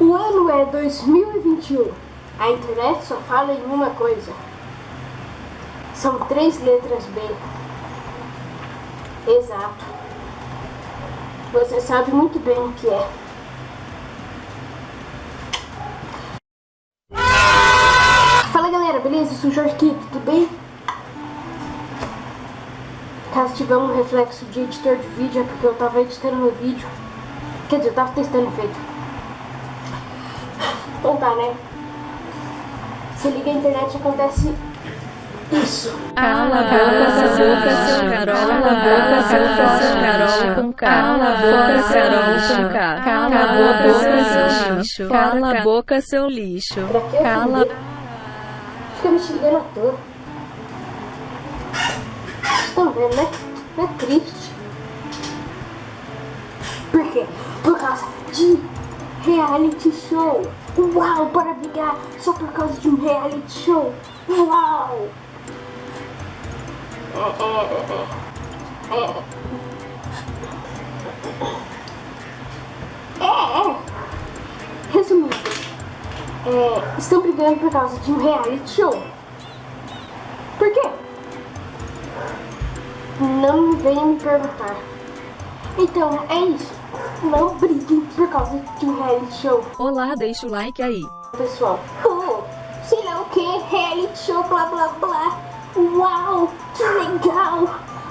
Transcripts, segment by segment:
O ano é 2021. A internet só fala em uma coisa. São três letras B. Exato. Você sabe muito bem o que é. Fala galera, beleza? Eu sou o Jorge tudo bem? Caso tiver um reflexo de editor de vídeo é porque eu tava editando meu vídeo. Quer dizer, eu tava testando efeito. Tá, né? Se liga a internet acontece isso. Cala a boca, seu boca, Carol. Cala a boca, seu Carol. Com Cala a boca, Carol. Com K. Cala a boca, seu lixo. Cala a boca, seu lixo. Pra que eu Cala. Fica me xingando à toa. Vocês estão vendo, né? Não é triste. Por quê? Por causa de reality show. Uau, para brigar só por causa de um reality show. Uau! Resumindo, é, estão brigando por causa de um reality show. Por quê? Não venha me perguntar. Então, é isso. Não briguem por causa de um reality show. Olá, deixa o like aí. Pessoal, oh, sei lá o que, reality show, blá blá blá. Uau, que legal.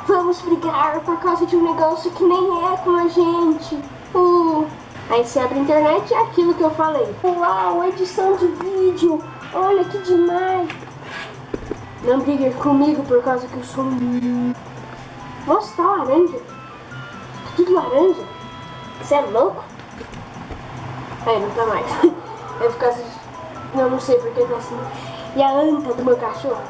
Vamos brigar por causa de um negócio que nem é com a gente. Uh. Aí você abre a internet e é aquilo que eu falei. Uau, edição de vídeo. Olha que demais. Não briguem comigo por causa que eu sou. Nossa, tá laranja. Tá tudo laranja. Você é louco? Aí, não tá mais. É por causa de... Não, não sei porque tá assim. E a anta do meu cachorro?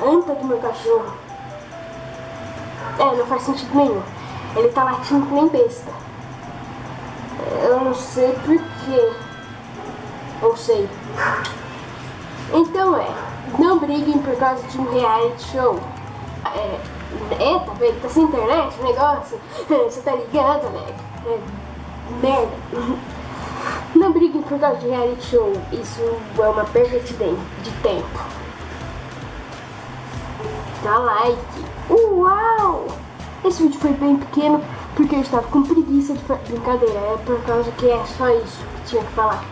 Anta do meu cachorro. É, não faz sentido nenhum. Ele tá latindo que nem besta. Eu não sei porquê. Ou sei. Então é, não briguem por causa de um reality show. É, tá vendo? Tá sem internet o negócio? Você tá ligado? É, merda. Não briguem por causa de reality show. Isso é uma perda de, tempo. Dá like. Uau! Esse vídeo foi bem pequeno porque eu estava com preguiça de brincadeira. É por causa que é só isso que tinha que falar.